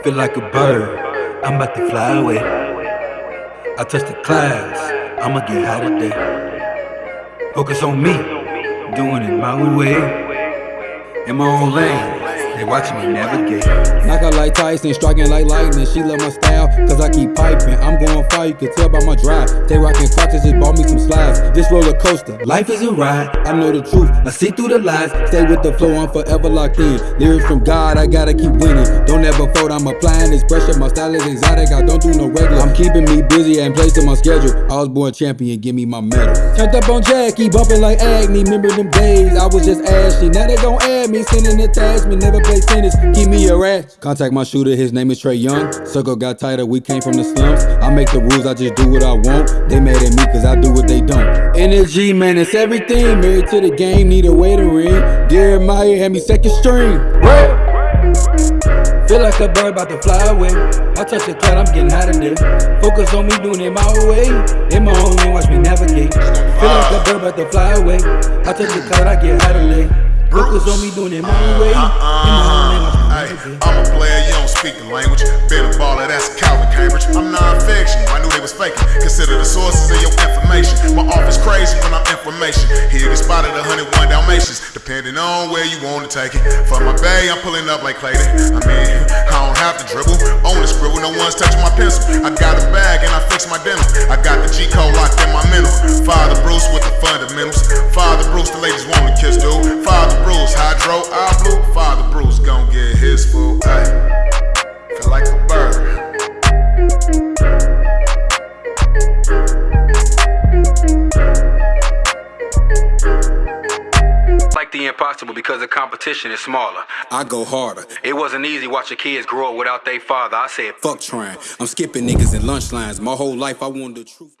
Feel like a bird, I'm about to fly away. I touch the clouds, I'ma get high today. Focus on me, doing it my way. In my own lane, they watching me navigate. Knock out like Tyson, striking like lightning. She love my style, cause I keep piping. I'm going far, you can tell by my drive. They rockin' crotches, just bought me some slides. This roller coaster, life is a ride. I know the truth, I see through the lies. Stay with the flow, I'm forever locked in. Lyrics from God, I gotta keep winning. Don't ever fold, I'm applying this pressure. My style is exotic, I don't do no regular. I'm keeping me busy and placing my schedule. I was born champion, give me my medal. Turned up on Jackie, bumping like Agni. Remember them days, I was just ashy. Now they gon' add me, sending attachment. Never play tennis, keep me a rat. Contact my shooter, his name is Trae Young. Circle got tighter, we came from the slums. I make the rules, I just do what I want. They mad at me cause I do what they don't. Energy, man, it's everything. Married to the game, need a way to ring. Jeremiah had me second string. Feel like a bird about to fly away. I touch the cloud, I'm getting high today. Focus on me doing it my way. In my own lane, watch me navigate. Feel like a bird about to fly away. I touch the cloud, I get high today. Focus on me doing it my way. Uh-uh, in my own uh-uh. lane, Hey, I'm a player, you don't speak the language. Been a baller, that's Calvin Cambridge. I'm non-fiction, I knew they was faking. Consider the sources of your information. My office crazy when I'm information. Here get spotted 101 Dalmatians, depending on where you want to take it. For my bay, I'm pulling up like Clayton. I mean, I don't have to dribble. On the scribble, no one's touching my pencil. I got a bag and I fix my denim. I got the G code locked in my mental. Father Bruce with the fundamentals. The impossible because the competition is smaller. I go harder. It wasn't easy watching kids grow up without their father. I said, Fuck trying. I'm skipping niggas in lunch lines. My whole life I wanted the truth.